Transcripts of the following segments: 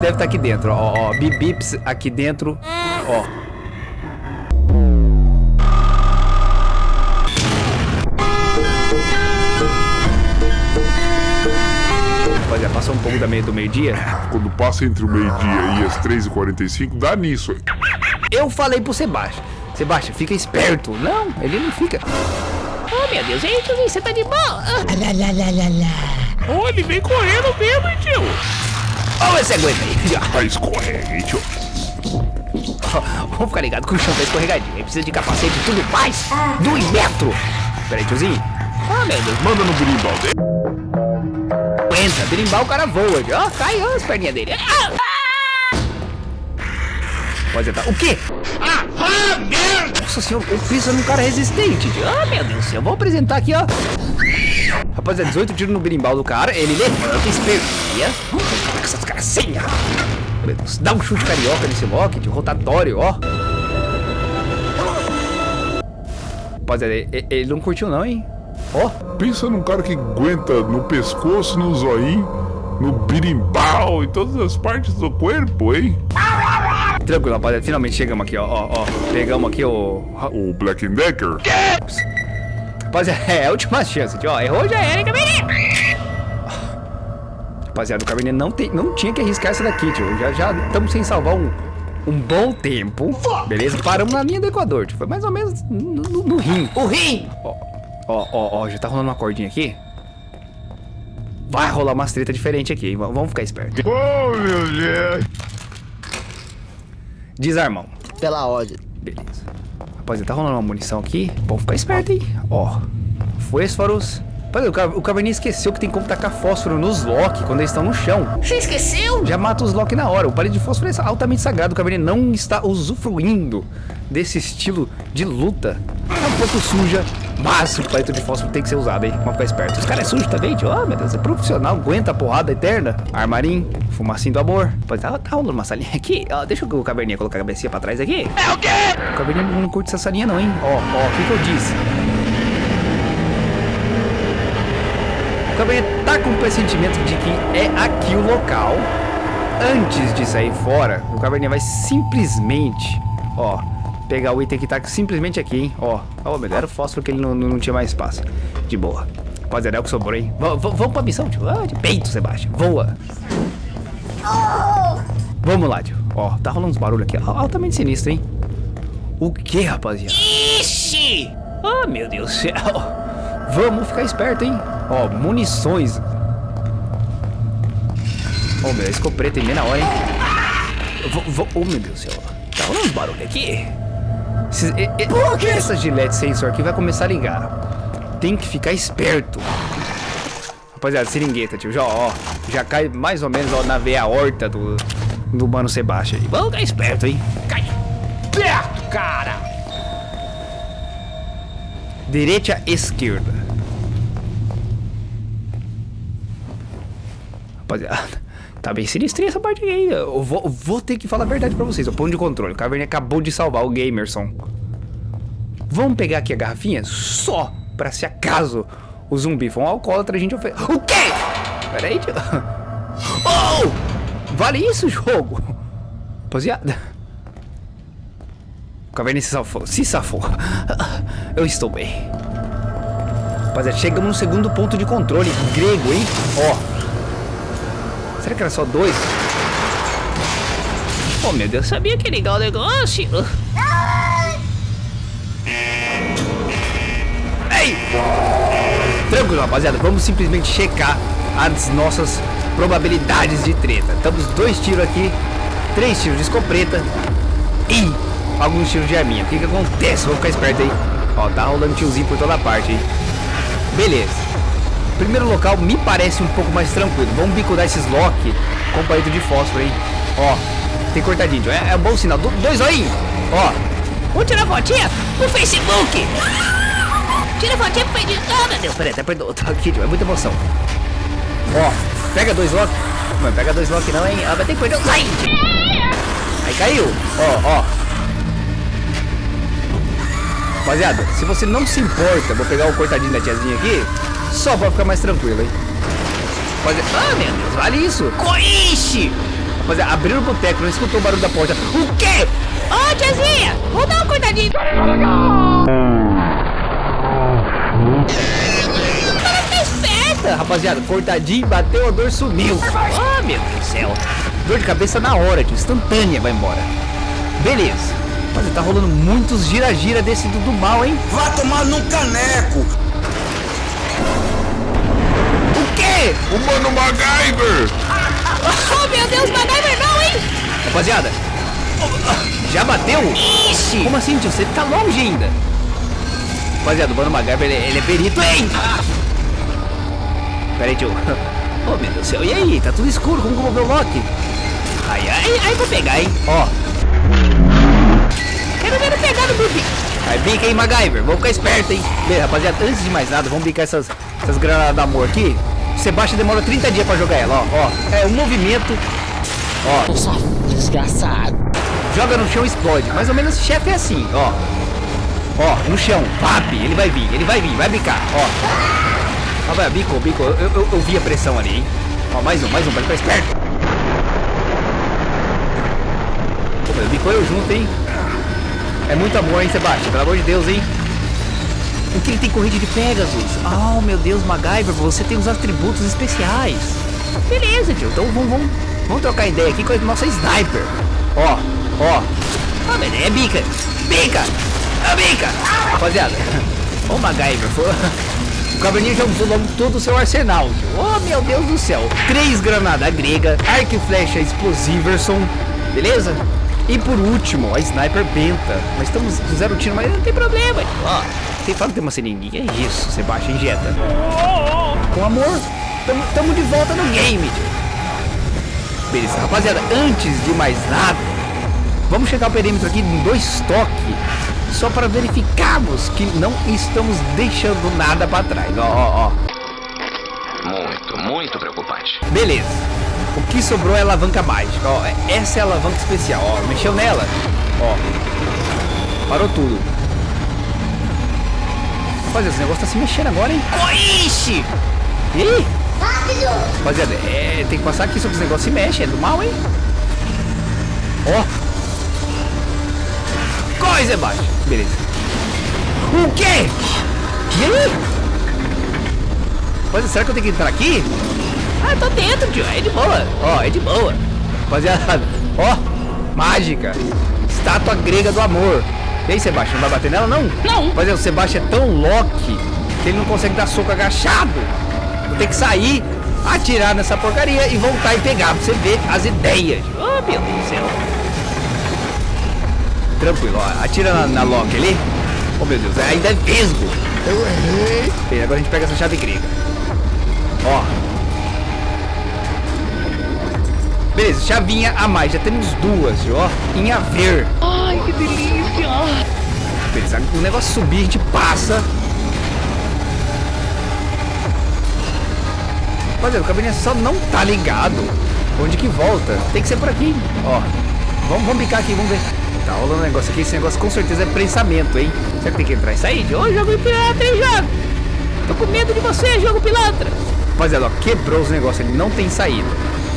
deve estar aqui dentro, ó, ó, bibips aqui dentro, ó. Rapaziada, passou um pouco da meia do meio-dia. Quando passa entre o meio-dia e as 3h45, dá nisso. Eu falei pro Sebastião, Sebastião, fica esperto. Não, ele não fica. Oh, meu Deus, aí, tiozinho, você tá de boa? Ah, Lá, lá, lá, lá, lá. Oh, ele vem correndo mesmo, hein, tio? Ó, esse aguenta aí. Tá escorrega, hein, tio? Vamos ficar ligado que o chão tá escorregadinho. Aí precisa de capacete e tudo mais. Do metro. Pera aí, tiozinho. Oh, meu Deus. Manda no berimbau dele. Entra, berimbau, o cara voa. Ó, cai ó, as perninhas dele. Ah! Pode entrar. O quê? Ah, merda! Nossa senhora, eu preciso num cara resistente. Oh, meu Deus do céu. Vou apresentar aqui, ó. Rapaziada, 18 tiros no berimbau do cara. Ele levanta, espertia. Essas gracinhas. Meu Deus, dá um chute carioca nesse lock de rotatório, ó. Rapaziada, ele, ele não curtiu não, hein? Ó, Pensa num cara que aguenta no pescoço, no zoinho, no birimbau, em todas as partes do corpo, hein? tranquilo, rapaziada. Finalmente chegamos aqui, ó. ó, ó. Pegamos aqui o... O Black Decker. Rapaziada, é a última chance, tio. Ó, errou já era, hein? Rapaziada, o Cabernet não, tem, não tinha que arriscar essa daqui, tio. Já já estamos sem salvar um, um bom tempo. Beleza? Paramos na linha do Equador, tio. Foi mais ou menos no, no, no rim. O rim! Ó, ó, ó, ó, já tá rolando uma cordinha aqui. Vai rolar umas treta diferente aqui, hein? Vamos ficar esperto. Oh, meu Deus. Desarmão. Pela ordem. Beleza. Rapaziada, tá rolando uma munição aqui. Vamos ficar esperto, hein? Ó. Fósforos. Rapaziada, o, Ca- o Cabernet esqueceu que tem como tacar fósforo nos lock quando eles estão no chão. Você esqueceu? Já mata os lock na hora. O palito de fósforo é altamente sagrado. O Cabernet não está usufruindo desse estilo de luta. É um pouco suja, mas o palito de fósforo tem que ser usado, hein? Vamos ficar esperto. Os caras é sujo também, tio. Oh, meu Deus, é profissional. Aguenta a porrada eterna. Armarim, fumacinho do amor. Pode tá, tá rolando uma salinha aqui. Ó, deixa o Cabernet colocar a cabecinha pra trás aqui. É o quê? O Cabernet não curte essa salinha não, hein? Ó, ó, o que que eu disse? Cabernet tá com o pressentimento de que é aqui o local. Antes de sair fora, o Cabernet vai simplesmente, ó, pegar o item que tá simplesmente aqui, hein? Ó, ó, era o fósforo que ele não, não, tinha mais espaço. De boa. Rapaziada, é o que sobrou, hein? V- vamos pra missão, tio. Ah, de peito, Sebastião. Voa. Vamos lá, tio. Ó, tá rolando uns barulhos aqui. Altamente sinistro, hein? O que, rapaziada? Ixi! Oh, meu Deus do céu. Vamos ficar esperto, hein? Ó, munições. Ó, meu, escopeta em meia hora, hein? Vou, vou, oh, meu Deus do céu. Tá rolando uns barulhos aqui. Esses, e, e, essa gilete sensor aqui vai começar a ligar. Tem que ficar esperto. Rapaziada, seringueta, tio. Já, ó, já cai mais ou menos ó, na veia horta do, do mano Sebastião. Vamos ficar esperto, hein? Cai perto, cara! Direita, esquerda. Rapaziada, tá bem sinistrinha essa parte aí. Eu vou, vou ter que falar a verdade pra vocês. O ponto de controle. O Caverninha acabou de salvar o Gamerson. Vamos pegar aqui a garrafinha só pra se acaso o zumbi for um alcoólatra a gente oferece. O quê? Pera aí, tio. Oh! Vale isso, jogo? Rapaziada. O Caverninha se safou. Se safou. Eu estou bem. Rapaziada, chegamos no segundo ponto de controle. Grego, hein? Ó. Será que era só dois? Oh, meu Deus, sabia que ligar o negócio? Ei! Tranquilo, rapaziada. Vamos simplesmente checar as nossas probabilidades de treta. Estamos dois tiros aqui, três tiros de escopeta e alguns tiros de arminha. O que que acontece? Vamos ficar esperto aí. Ó, tá rolando tiozinho por toda parte, hein? Beleza. Primeiro local me parece um pouco mais tranquilo. Vamos bicudar esses lock com palito de fósforo, hein? Ó, tem cortadinho. É, é bom sinal. Do- dois olhinhos. Ó, Vamos tirar fotinha no Facebook! Tira fotinha pro Facebook! Ah, meu Deus! Peraí, até perdoa, tô aqui, é muita emoção. Ó, pega dois lock. Não, pega dois lock não, hein? Ah, vai ter que perder. Sai! Aí caiu. Ó, ó. Rapaziada, se você não se importa, vou pegar o cortadinho da tiazinha aqui, só pra ficar mais tranquilo, hein? Rapaziada, ah, meu Deus, vale isso. Coiche! Rapaziada, abriram o boteco, não escutou o barulho da porta. O quê? Ô, tiazinha, vou dar ficar esperta. Rapaziada, cortadinho, bateu, a dor sumiu. Oh, meu Deus do céu. Dor de cabeça na hora, tio. Instantânea, vai embora. Beleza. Mas tá rolando muitos gira-gira desse do, do mal, hein? Vá tomar num caneco. O quê? O Mano MacGyver! Oh, meu Deus, MacGyver não, hein? Rapaziada, já bateu? Ixi. Como assim, tio? Você tá longe ainda. Rapaziada, o Mano MacGyver, ele, ele é perito, hein? Pera aí, tio. Oh, meu Deus do céu. E aí? Tá tudo escuro. Como que eu vou ver o Loki? Ai, ai, ai, vou pegar, hein? Ó. ver ele pegar no Bubi. Aí MacGyver. Vamos ficar esperto, hein? Bem, rapaziada, antes de mais nada, vamos bicar essas, essas granadas de amor aqui. O Sebastião demora 30 dias pra jogar ela, ó. ó. É um movimento. Ó, Só desgraçado. joga no chão e explode. Mais ou menos chefe é assim, ó. Ó, no chão, pap, ele vai vir, ele vai vir, vai bicar, ó. Ó, vai, bicou, bicou. Eu, eu, eu vi a pressão ali, hein? Ó, mais um, mais um, pra ficar esperto. Pô, bicou eu junto, hein? É muito amor, hein, Sebastião? Pelo amor de Deus, hein? O que ele tem corrente de Pegasus? Oh, meu Deus, MacGyver, você tem os atributos especiais. Beleza, tio. Então vamos, vamos, vamos trocar ideia aqui com a nossa sniper. Ó, ó. Ah, mas é bica. Bica! É bica! Rapaziada, o MacGyver foi... O caverninho já usou logo todo o seu arsenal. tio. Oh, meu Deus do céu. Três granadas grega, arco e flecha explosiverson. Beleza? E por último, a sniper benta. Mas estamos com zero tiro, mas não tem problema. Ó, quem fala que tem uma seringuinha? É isso, você baixa e injeta. Com amor, tamo, tamo de volta no game. Beleza, rapaziada, antes de mais nada, vamos checar o perímetro aqui em dois toques, só para verificarmos que não estamos deixando nada para trás. Ó, ó, ó. Muito, muito preocupante. Beleza. O que sobrou é a alavanca mágica. Ó, essa é a alavanca especial. Ó, mexeu nela. Ó. Parou tudo. Rapaziada, esse negócio tá se mexendo agora, hein? Ixi! Ih! Rapaziada, é, tem que passar aqui só que esse negócio se mexe. É do mal, hein? Ó. Corre, Sebastião. Beleza. O quê? E aí? Rapaziada, será que eu tenho que entrar aqui? Ah, tô dentro, tio. É de boa. Ó, é de boa. Rapaziada, ó, mágica. Estátua grega do amor. E aí, Sebastião, não vai bater nela, não? Não. Rapaziada, o Sebastião é tão Loki que ele não consegue dar soco agachado. Vou ter que sair, atirar nessa porcaria e voltar e pegar pra você ver as ideias. Oh, meu Deus do céu. Tranquilo, ó, atira na, na Loki ali. Oh, meu Deus, ainda é vesgo. Eu errei. Bem, agora a gente pega essa chave grega. Ó. Beleza, chavinha a mais. Já temos duas, ó. Em haver. Ai, que delícia. Beleza, o negócio subir, a gente passa. Rapaziada, o cabinet só não tá ligado. Onde que volta? Tem que ser por aqui. Ó. Vamos, vamos bicar aqui, vamos ver. Tá rolando um negócio aqui. Esse negócio com certeza é prensamento, hein? Será que tem que entrar e sair? Ô, jogo pilantra, hein, jogo? Tô com medo de você, jogo pilantra. Rapaziada, ó, quebrou os negócios, ele não tem saída.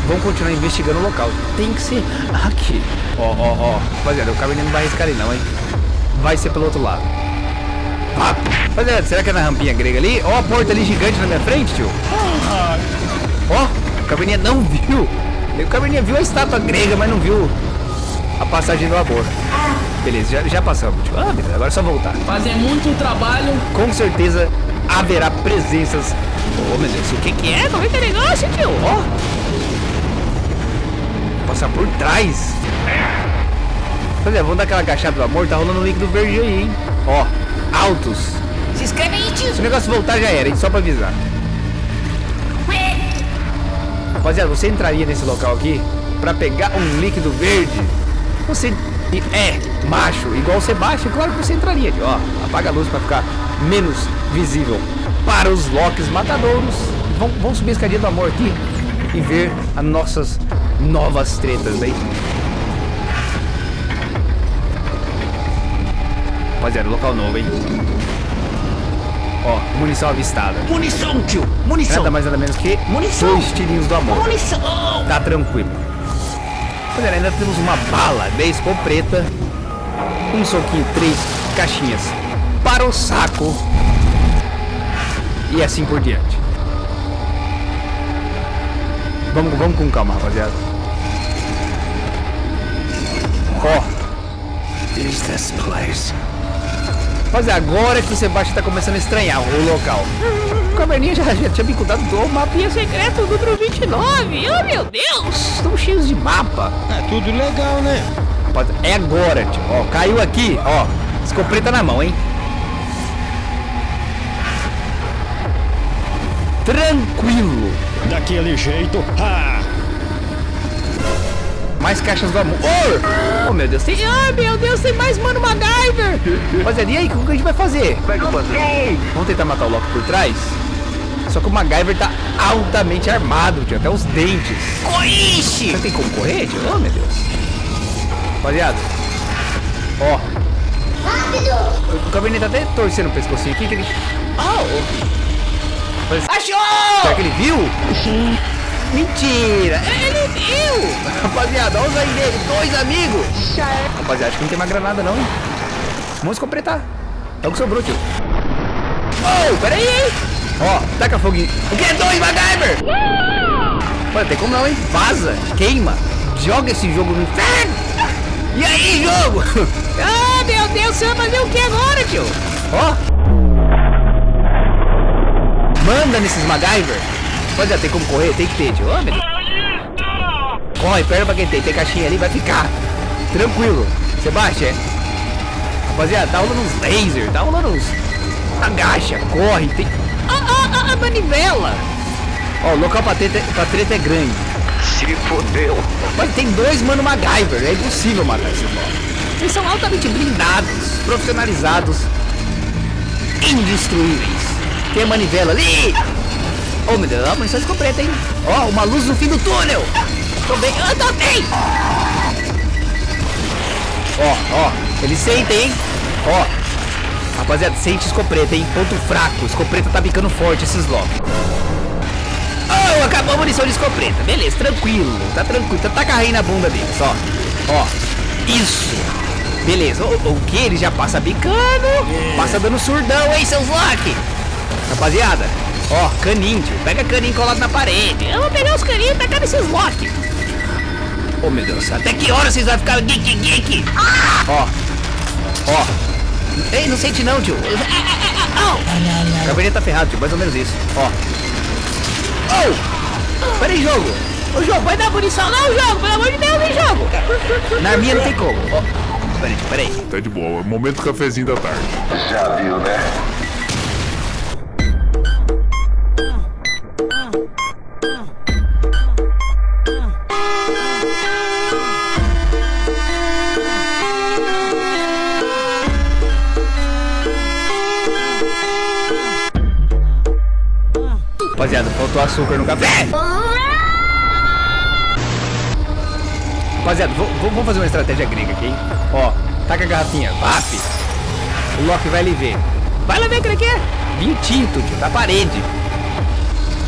Vamos continuar investigando o local. Tem que ser aqui. Ó, ó, ó. Rapaziada, o caminho não vai arriscar ali não, hein? Vai ser pelo outro lado. Rapaziada, será que é na rampinha grega ali? Ó a porta ali gigante na minha frente, tio. Ó, o caverninha não viu. O caverninha viu a estátua grega, mas não viu a passagem do amor. Beleza, já, já passamos, tio. Ah, beleza, agora é só voltar. Fazer muito trabalho. Com certeza haverá presenças. Oh, meu Deus, o que que é? Como é que é negócio, tio? Ó. Passar por trás. Pois é, vamos dar aquela agachada do amor, tá rolando um líquido verde aí, hein? Ó, altos. Se inscreve aí, tio. Se o negócio voltar já era, hein? Só pra avisar. Rapaziada, você entraria nesse local aqui pra pegar um líquido verde? Você é macho, igual o Sebastião, claro que você entraria. Ó, apaga a luz pra ficar menos visível para os Locks matadouros. Vamos, vamos subir a escadinha do amor aqui e ver as nossas novas tretas aí. Rapaziada, local novo, hein? Ó, munição avistada. Munição, tio. Munição. Nada mais nada menos que Munição. dois tirinhos do amor. Munição. Tá tranquilo. Rapaziada, ainda temos uma bala 10 com preta. Um soquinho, três caixinhas para o saco. E assim por diante. Vamos, vamos com calma, rapaziada. Ó. Is this place? Mas é agora que o Sebastião tá começando a estranhar o local. O caverninha já, já tinha me contado do mapinha secreto número 29. Oh, meu Deus! Estão cheios de mapa. É tudo legal, né? É agora, tio. Ó, caiu aqui, ó. Escopeta na mão, hein? Tranquilo. Daquele jeito. Ah! Mais caixas do amor. Oh, meu Deus, tem. Ai, meu Deus, tem mais mano MacGyver. Rapaziada, e aí, o que a gente vai fazer? Vamos tentar matar o Loki por trás? Só que o MacGyver tá altamente armado, tio, até os dentes. Coixe! Você tem como correr, tio? Oh, meu Deus. Rapaziada. Ó. Rápido! O caverninha tá até torcendo o pescocinho aqui que ele. Oh! Achou! Será que ele viu? Mentira! Ele viu! Rapaziada, olha os aí dele, dois amigos! Rapaziada, acho que não tem mais granada não, hein? Vamos completar. É o que sobrou, tio. Oh, peraí, hein? Ó, taca fogo. O que é dois, MacGyver? Mano, tem como não, hein? Vaza, queima, joga esse jogo no inferno! E aí, jogo? Ah, meu Deus, você vai fazer o que agora, tio? Ó! Manda nesses MacGyver! Rapaziada, tem como correr? Tem que ter, tio. Meu Deus. Corre, perna pra quem tem. Tem caixinha ali, vai ficar. Tranquilo. Sebastião. Rapaziada, tá rolando uns laser, tá rolando uns. Agacha, corre, tem. Ah, ah, ah, a manivela! Ó, o local pra treta, pra treta é grande. Se fodeu. Mas tem dois mano MacGyver, é impossível matar esses blocos. Eles são altamente blindados, profissionalizados, indestruíveis. Tem a manivela ali! Oh meu Deus, a munição ficou preta, hein? Ó, uma luz no fim do túnel! Tô bem, eu tô bem! Ó, ó, eles sentem, hein? Ó, rapaziada, sente escopeta, hein? Ponto fraco, escopeta tá ficando forte esses locks. Oh, acabou a munição de escopeta. Beleza, tranquilo. Tá tranquilo. Tá, tá carrinho na bunda deles, ó. Ó. Isso. Beleza. O, o que? Ele já passa bicando. Passa dando surdão, hein, seus Loki. Rapaziada. Ó, caninho, tio. Pega caninho colado na parede. Eu vou pegar os carinhos e tacar nesses Loki. Oh, meu Deus. Até que hora vocês vão ficar geek, geek? Ó. Ó. Ei, não sente não, tio. A caverninha tá ferrado, tio. Mais ou menos isso. Ó. Oh! Pera aí, jogo. O jogo vai dar munição, não, jogo, pelo amor de Deus, hein, jogo. Na minha não tem como. Ó. Pera aí, pera aí. Tá de boa. Momento cafezinho da tarde. Já viu, né? Rapaziada, faltou açúcar no café. Rapaziada, vou- vou- vamos fazer uma estratégia grega aqui, hein? Ó, taca a garrafinha, vap. O Loki vai ali ver. Vai lá ver o que quer. Vinho tinto, tio, da parede.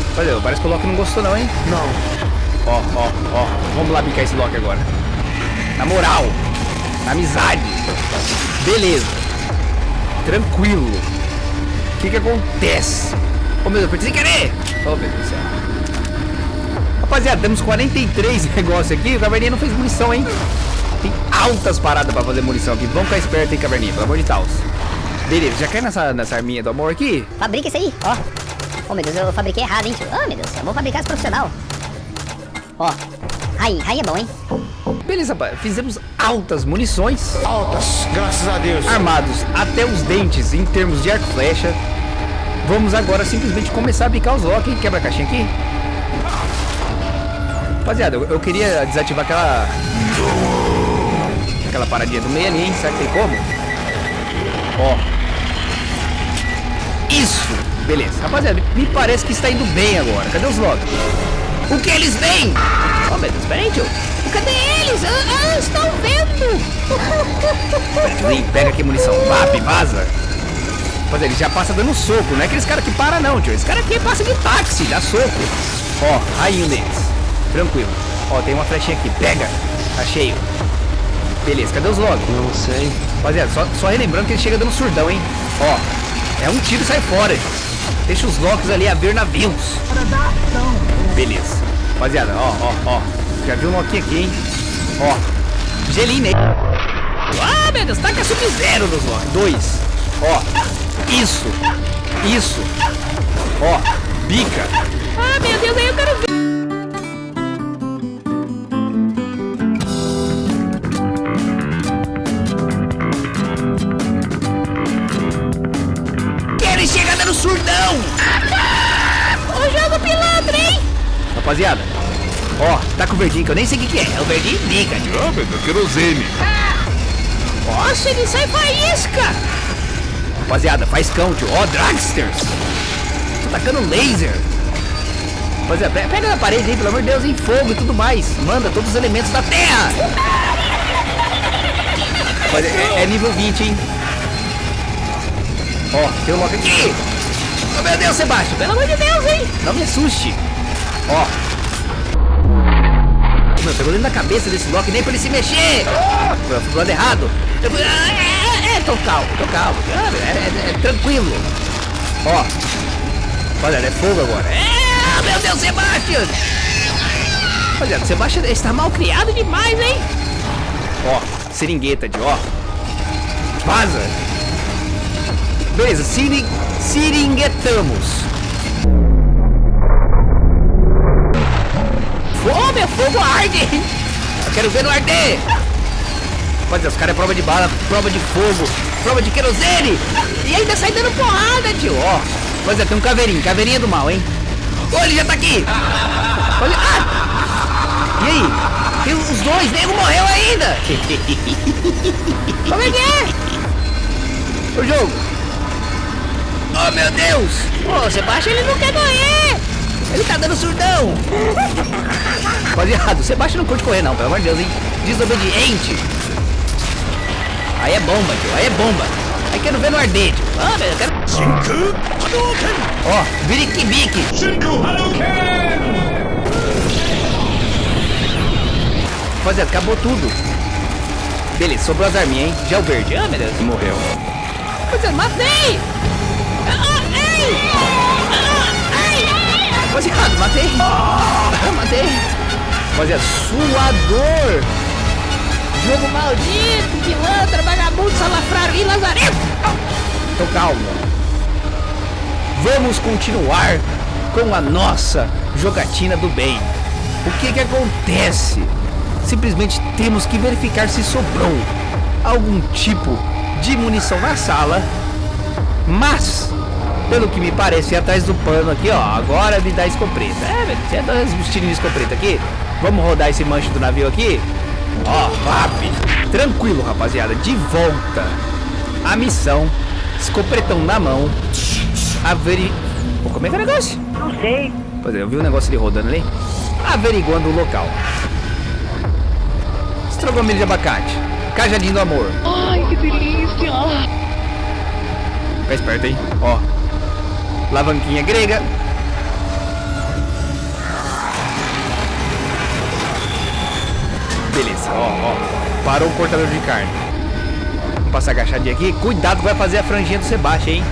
Rapaziada, parece que o Loki não gostou não, hein? Não. Ó, ó, ó. Vamos lá bicar esse Loki agora. Na moral. Na amizade. Beleza. Tranquilo. O que que acontece? Ô meu Deus, apertei sem querer! Ô meu Deus do céu. Rapaziada, temos 43 negócios aqui. O Caverninha não fez munição, hein? Tem altas paradas pra fazer munição aqui. Vamos ficar esperto, hein, Caverninha? Pelo amor de Deus. Beleza, já cai nessa, nessa arminha do amor aqui? Fabrica isso aí, ó. Oh, meu Deus, eu fabriquei errado, hein, tio. Ah, meu Deus, eu vou fabricar esse profissional. Ó, aí, aí é bom, hein. Beleza, rapaz. Fizemos altas munições. Altas, graças a Deus. Armados até os dentes em termos de arco flecha. Vamos agora simplesmente começar a bicar os Loki. Quebra a caixinha aqui. Rapaziada, eu, eu queria desativar aquela... Aquela paradinha do meio ali, hein? Será que tem como? Ó. Isso! Beleza. Rapaziada, me parece que está indo bem agora. Cadê os Loki? O que eles veem? Oh, meu Deus, peraí, tio. Cadê eles? Ah, ah, estão vendo. Vem, pega aqui munição. Vap, vaza. Rapaziada, ele já passa dando soco. Não é aqueles caras que para não, tio. Esse cara aqui passa de táxi, dá soco. Ó, aí um deles. Tranquilo. Ó, tem uma flechinha aqui. Pega. Tá cheio. Beleza, cadê os logs? Não sei. Rapaziada, só, só relembrando que ele chega dando surdão, hein? Ó, é um tiro e sai fora. Deixa os locks ali a ver navios. Beleza. Rapaziada, ó, ó, ó. Já viu um loquinho aqui, hein? Ó, gelinho nele. Ah, meu Deus, taca sub-zero nos Ó, dois. Ó, isso. Isso. Ó, bica. Ah, meu Deus, aí eu quero ver. Que ele chega dando surdão. O jogo pilantra, hein? Rapaziada, ó, tá com o verdinho que eu nem sei o que, que é. É o verdinho bica, tio. Ah, meu Deus, querosene. Nossa, ele sai faísca. Rapaziada, faz tio. Ó, Dragsters. Tô tacando laser. Rapaziada, pe- pega na parede aí, pelo amor de Deus, em fogo e tudo mais. Manda todos os elementos da Terra. Rapaziada, é, é nível 20, hein? Ó, tem um logo aqui. Oh, meu Deus, Sebastião, pelo amor de Deus, hein? Não me assuste. Ó. Meu, pegou dentro da cabeça desse Loki, nem pra ele se mexer. Pro lado errado. Eu fui... Tô calmo, tô calmo. É, é- é tranquilo. Ó. Olha, é fogo agora. É, meu Deus, Sebastião. Olha, Sebastião está mal criado demais, hein? Ó, seringueta de ó. Vaza. Beleza, sering... seringuetamos. Ô, meu fogo arde! Eu quero ver no arder! Olha, os caras é prova de bala, prova de fogo, prova de querosene! E ainda sai dando porrada, tio! Ó, pois é, tem um caveirinho, caveirinha do mal, hein? Ô, ele já tá aqui! Olha, ah! E aí? Tem os dois, nego morreu ainda! Como é que é? O jogo! Oh, meu Deus! Ô, Sebastião, ele não quer morrer. Ele tá dando surdão! Rapaziada, Sebastião não curte correr não, pelo amor de Deus, hein? Desobediente! Aí é bomba, tio, aí é bomba! Aí quero ver no arder, tio! Ah, eu quero... Ó, viriquibique! Rapaziada, acabou tudo! Beleza, sobrou as arminhas, hein? Já o verde. Ah, meu Deus, morreu. Rapaziada, matei. Ah, ei. Ah, ai. Rapaziada, matei! matei! Rapaziada, suador! Jogo maldito, pilantra, vagabundo, salafrário e lazarento. Tô calmo. Vamos continuar com a nossa jogatina do bem. O que que acontece? Simplesmente temos que verificar se sobrou algum tipo de munição na sala. Mas, pelo que me parece, é atrás do pano aqui, ó. Agora me dá escopeta. É, velho, você tirinhos de escopeta aqui. Vamos rodar esse manche do navio aqui? Ó, VAP. Tranquilo, rapaziada. De volta à missão. Escopretão na mão. Averi... Pô, como é que é o negócio? Não sei. Pois é, eu vi um negócio ali rodando ali. Averiguando o local. Estrogomelho de abacate. Cajadinho do amor. Ai, que delícia. Fica esperto, hein? Ó. Lavanquinha grega. Beleza, ó, ó. Parou o cortador de carne. Vamos passar agachadinho aqui. Cuidado que vai fazer a franjinha do Sebastião, hein?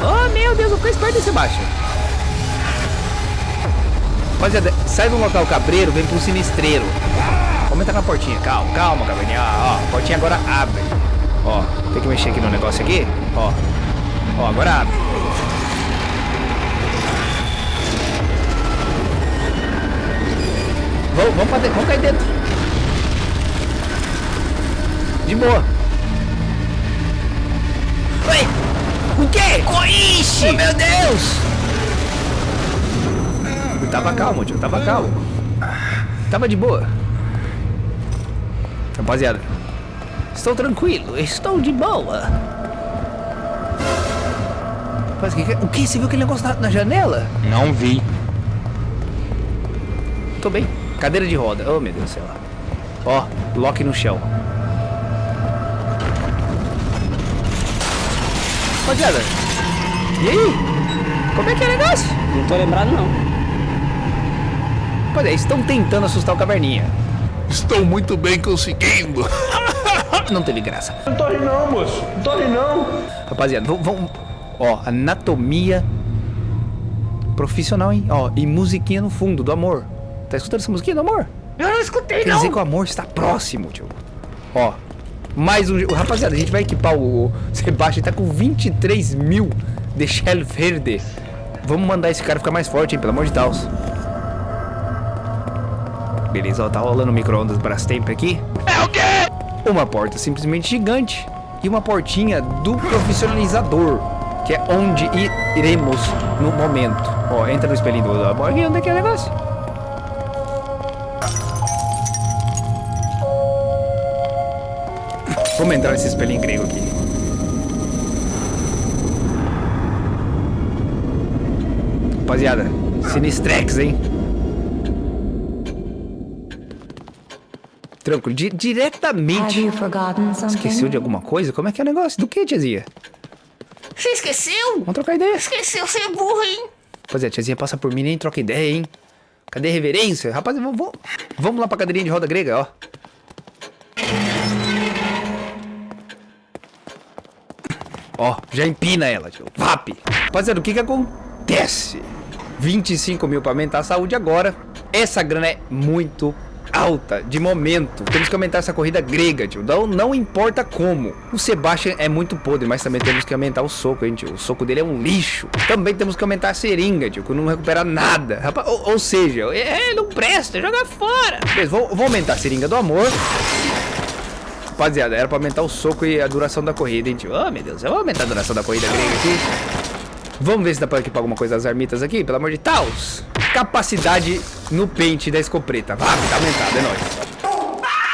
Oh, meu Deus, fica esperto Sebastião. Rapaziada, sai do local cabreiro, vem pro sinistreiro. Entrar na portinha. Calma, calma, caveirinha. Ó, ó, a portinha agora abre. Ó, tem que mexer aqui no negócio aqui. Ó. Ó, agora abre. Vamos, vamos, dentro, vamos cair dentro. De boa. Oi! O quê? Coixe! Oh, meu Deus! Eu tava calmo, tio. Tava calmo. Tava de boa. Rapaziada. Estou tranquilo. Estou de boa. Rapaz, o que, que- o que? Você viu aquele negócio na, na janela? Não vi. Tô bem. Cadeira de roda. Oh, meu Deus do céu. Ó, lock no chão. Rapaziada. E aí? Como é que é o negócio? Não tô lembrado, não. Pois é, estão tentando assustar o caverninha. Estou muito bem conseguindo. Não teve graça. Não tô rindo não, moço. Não tô rindo não. Rapaziada, vamos. Ó, anatomia profissional, hein? Ó, e musiquinha no fundo, do amor. Tá escutando essa musiquinha do amor? Eu não escutei, Quer não. dizer que o amor está próximo, tio. Ó, mais um... Rapaziada, a gente vai equipar o, o Sebastião, ele tá com 23 mil de Shell Verde. Vamos mandar esse cara ficar mais forte, hein? Pelo amor de Deus. Beleza, ó, tá rolando o micro-ondas Brastemp aqui. É o quê? Uma porta simplesmente gigante e uma portinha do profissionalizador, que é onde iremos no momento. Ó, entra no espelhinho do aqui, onde é que é o negócio? Vamos entrar nesse espelhinho grego aqui. Rapaziada, Sinistrex, hein? Tranquilo, di- diretamente. Esqueceu de alguma coisa? Como é que é o negócio? Do que, tiazinha? Você esqueceu? Vamos trocar ideia. Esqueceu, você é burro, hein? Rapaziada, tiazinha passa por mim nem troca ideia, hein? Cadê a reverência? Rapaz, vamos, vamos, vamos lá pra cadeirinha de roda grega, ó. Ó, já empina ela, tio. VAP. Rapaziada, o que que acontece? 25 mil pra aumentar a saúde agora. Essa grana é muito alta, de momento. Temos que aumentar essa corrida grega, tio. Não, não importa como. O Sebastian é muito podre, mas também temos que aumentar o soco, hein, tio. O soco dele é um lixo. Também temos que aumentar a seringa, tio, que não recupera nada. Rapaz, ou, ou seja, é, não presta, joga fora. Beleza, vou, vou aumentar a seringa do amor. Rapaziada, era pra aumentar o soco e a duração da corrida, hein, tio. Oh, meu Deus, eu vou aumentar a duração da corrida grega aqui. Vamos ver se dá pra equipar alguma coisa das armitas aqui, pelo amor de Deus. Capacidade no pente da escopeta. Vá, tá aumentado, é nóis.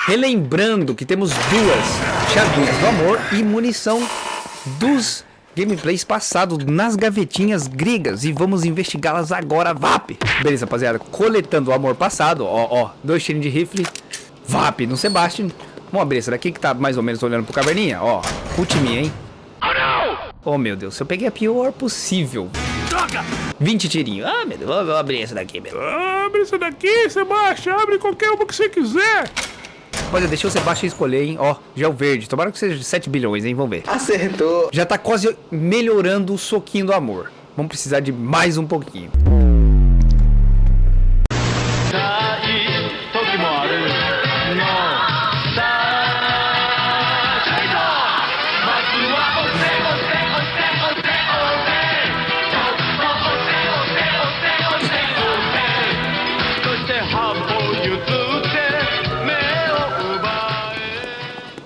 Relembrando que temos duas chavinhas do amor e munição dos gameplays passados nas gavetinhas gregas. E vamos investigá-las agora, VAP. Beleza, rapaziada. Coletando o amor passado, ó, ó. Dois tirinhos de rifle. VAP no Sebastian. Vamos abrir essa daqui que tá mais ou menos olhando pro caverninha, ó. Ultiminha, hein. Oh meu Deus, eu peguei a pior possível. Droga! 20 tirinhos. Ah, meu Deus, vou abrir essa daqui, meu. Abre isso daqui, Sebastião. Abre qualquer uma que você quiser. Olha, deixa o Sebastião escolher, hein? Ó, já é o verde. Tomara que seja de 7 bilhões, hein? Vamos ver. Acertou. Já tá quase melhorando o soquinho do amor. Vamos precisar de mais um pouquinho.